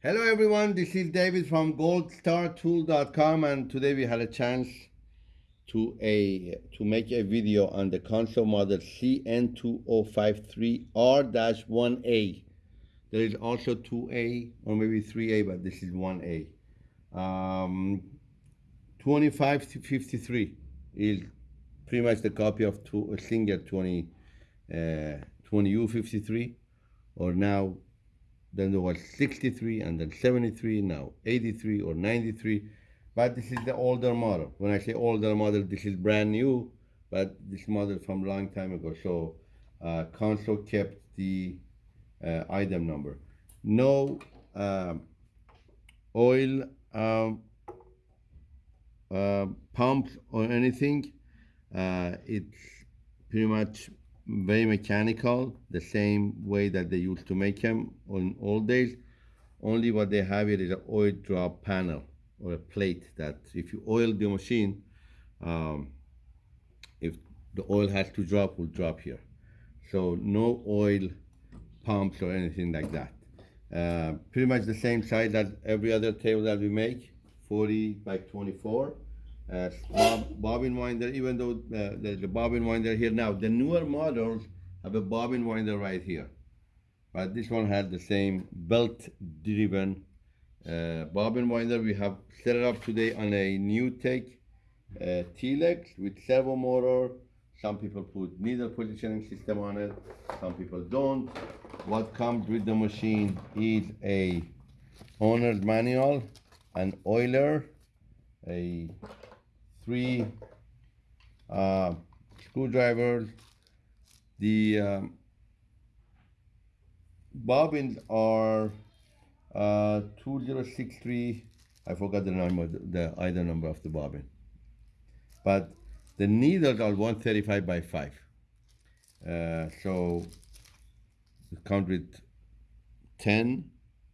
Hello everyone, this is David from goldstartool.com and today we had a chance to a to make a video on the Consew model CN2053R-1A. There is also 2A or maybe 3A, but this is 1A. Um, 25 to 53 is pretty much the copy of two, a Singer 20, uh, 20U53 or now then there was 63 and then 73 now 83 or 93 but this is the older model. When i say older model this is brand new but this model from long time ago. So uh, Consew kept the uh, item number. No um, oil um, uh, pumps or anything uh, it's pretty much very mechanical, the same way that they used to make them on old days. Only what they have here is an oil drop panel or a plate that if you oil the machine, um, if the oil has to drop, will drop here. So no oil pumps or anything like that. Uh, pretty much the same size as every other table that we make, 40 by 24 uh, bob, bobbin winder, even though uh, there's a bobbin winder here now. The newer models have a bobbin winder right here. But this one has the same belt-driven uh, bobbin winder. We have set it up today on a NewTek uh, T-Lex with servo motor. Some people put needle positioning system on it. Some people don't. What comes with the machine is a owner's manual, an oiler, a three uh, screwdrivers. The um, bobbins are uh, 2063. I forgot the number, the either number of the bobbin. But the needles are 135 by 5. Uh, so comes with 10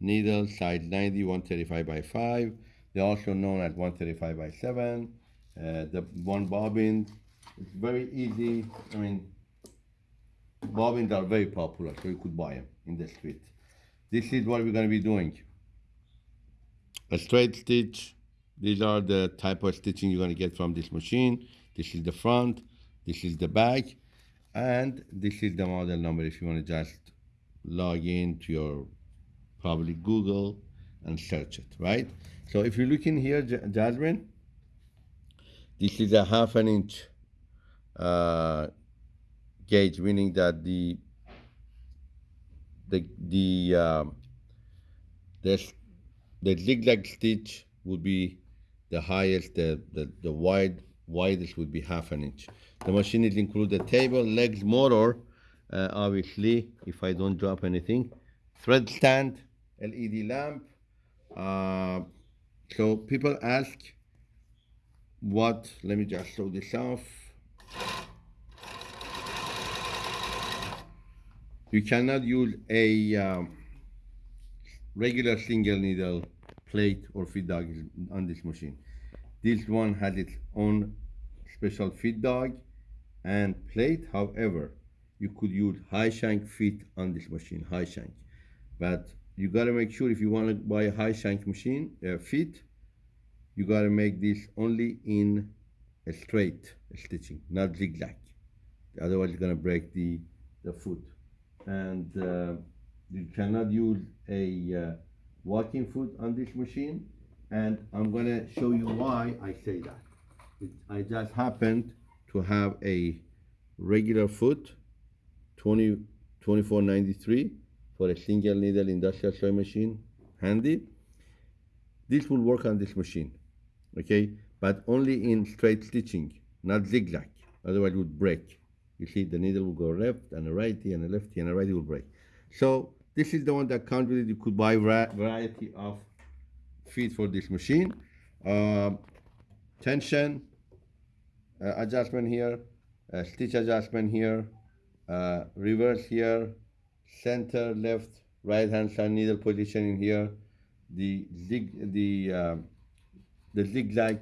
needles, size 90, 135 by 5. They're also known as 135 by 7. Uh, the one bobbin it's very easy. I mean bobbins are very popular so you could buy them in the street. This is what we're going to be doing. A straight stitch. These are the type of stitching you're going to get from this machine. This is the front. This is the back. And this is the model number if you want to just log in to your probably Google and search it right? So if you look in here Jasmine this is a half an inch uh, gauge, meaning that the the the um, the, the zigzag stitch would be the highest, the, the, the wide widest would be half an inch. The machine is included table, legs, motor, uh, obviously, if I don't drop anything, thread stand, LED lamp. Uh, so people ask, what? Let me just show this off. You cannot use a um, regular single needle plate or feed dog on this machine. This one has its own special feed dog and plate. However you could use high shank feet on this machine high shank. But you got to make sure if you want to buy a high shank machine uh, feet you got to make this only in a straight stitching, not zigzag. Otherwise, you're going to break the, the foot. And uh, you cannot use a uh, walking foot on this machine. And I'm to show you why I say that. It, I just happened to have a regular foot, 20, 2493 for a single needle industrial sewing machine handy. This will work on this machine okay? But only in straight stitching not zigzag. Otherwise it would break. You see the needle will go left and a righty and a lefty and a righty will break. So this is the one that comes with it you could buy variety of feet for this machine. Uh, tension uh, adjustment here uh, stitch adjustment here uh, reverse here center left right hand side needle positioning here. The zig the um, the zigzag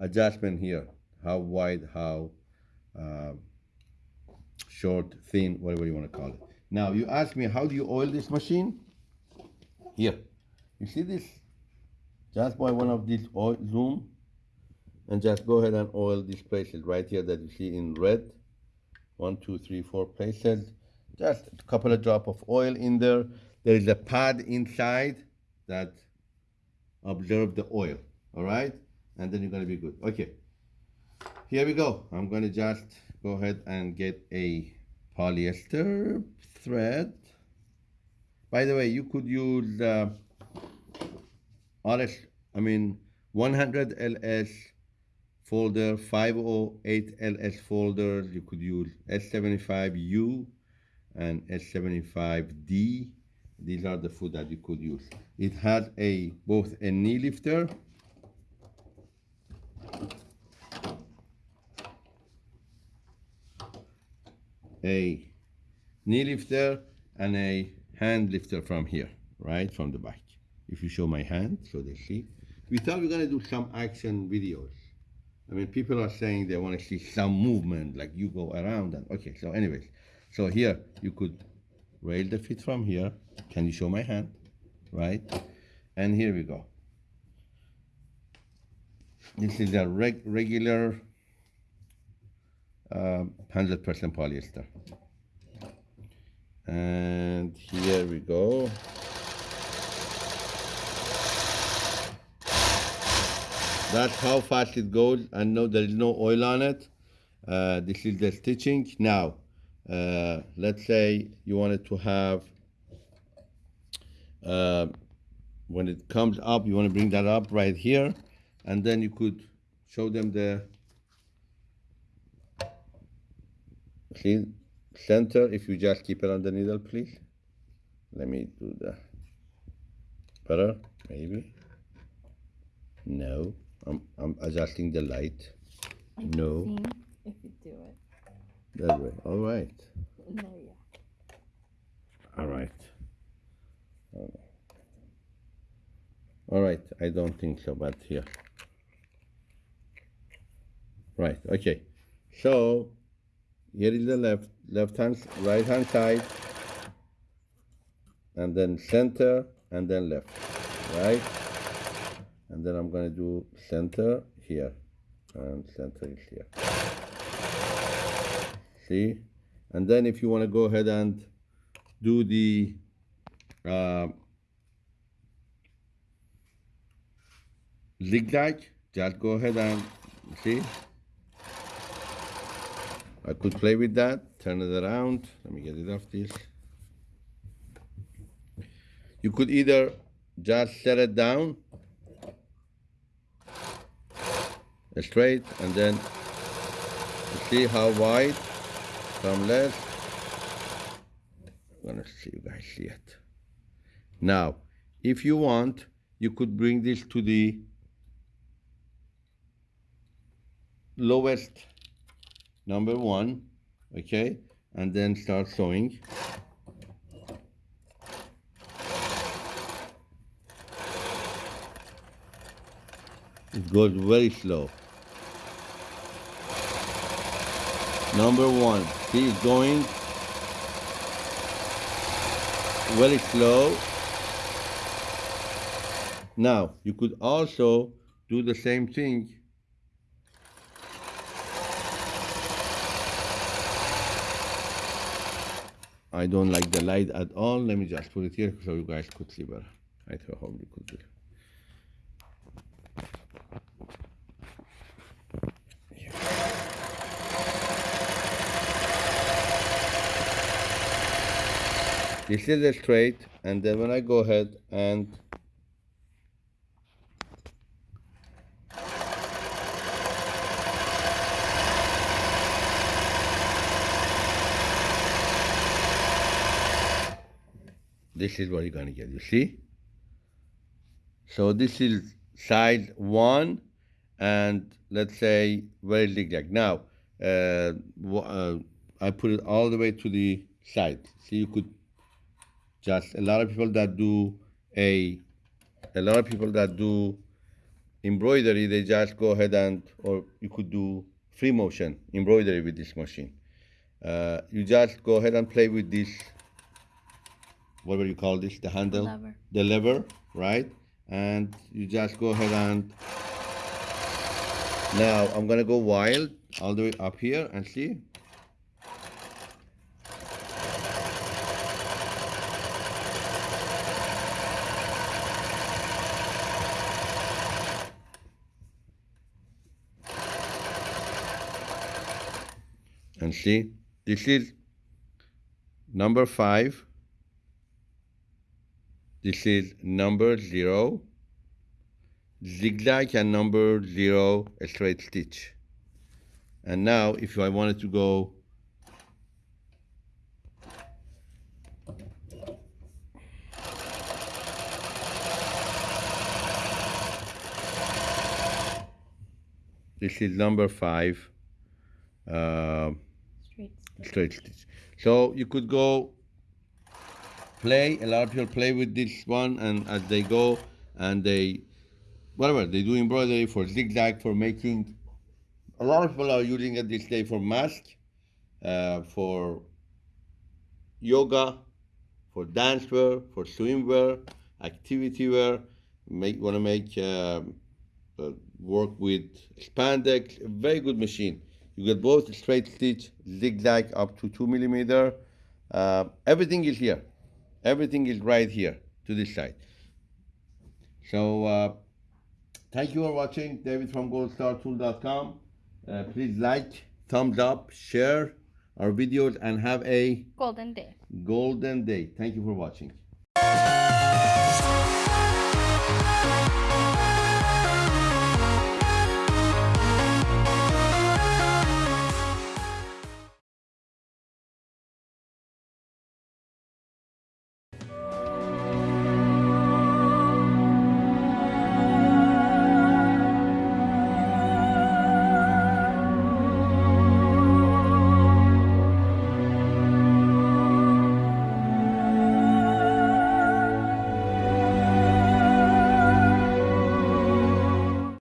adjustment here, how wide, how uh, short, thin, whatever you want to call it. Now, you ask me, how do you oil this machine? Here, You see this? Just buy one of these oil zoom and just go ahead and oil these places right here that you see in red. One, two, three, four places. Just a couple of drop of oil in there. There is a pad inside that observe the oil. All right, and then you're gonna be good. Okay. Here we go. I'm gonna just go ahead and get a polyester thread. By the way, you could use uh, RS, I mean 100 LS folder, 508 LS folder. You could use S75U and S75D. These are the food that you could use. It has a both a knee lifter a knee lifter and a hand lifter from here, right from the back. If you show my hand, so they see. We thought we are gonna do some action videos. I mean, people are saying they want to see some movement, like you go around and okay. So, anyways, so here you could rail the feet from here. Can you show my hand, right? And here we go. This is a reg regular um, 100% polyester. And here we go. That's how fast it goes. I know there is no oil on it. Uh, this is the stitching. Now, uh, let's say you wanted to have, uh, when it comes up, you want to bring that up right here. And then you could show them the see center. If you just keep it on the needle please. Let me do the better maybe. No I'm, I'm adjusting the light. I No. if you do it. that way. All right. No, yeah. all right. All right. I don't think so but here. Right. Okay. So here is the left left hand right hand side and then center and then left right? And then I'm gonna do center here and center is here. See? And then if you want to go ahead and do the uh, zigzag just go ahead and see I could play with that, turn it around. Let me get it off this. You could either just set it down straight and then see how wide from left. I'm gonna see you guys see it. Now, if you want, you could bring this to the lowest number one, okay, and then start sewing. It goes very slow. Number one, see it's going very slow. Now, you could also do the same thing I don't like the light at all. Let me just put it here so you guys could see better. I hope you could do. This is a straight, and then when I go ahead and this is what you're gonna get, you see? So this is size one, and let's say very zigzag. Now, uh, uh, I put it all the way to the side. See, you could just, a lot of people that do a, a lot of people that do embroidery, they just go ahead and, or you could do free motion embroidery with this machine. Uh, you just go ahead and play with this whatever you call this, the handle, Lever. the lever, right? And you just go ahead and now I'm gonna go wild all the way up here and see. And see, this is number five. This is number zero, zigzag and number zero a straight stitch. And now if I wanted to go this is number five uh, Straight straight stitch. So you could go play. A lot of people play with this one, and as they go and they, whatever they do embroidery for zigzag for making. A lot of people are using it this day for mask, uh, for yoga, for dance wear, for swim wear, activity wear. Make want to make um, uh, work with spandex. A very good machine. You get both straight stitch, zigzag up to two millimeter. Uh, everything is here. Everything is right here to this side. So uh, thank you for watching. David from goldstartool.com. Uh, please like, thumbs up, share our videos, and have a Golden day. golden day. Thank you for watching.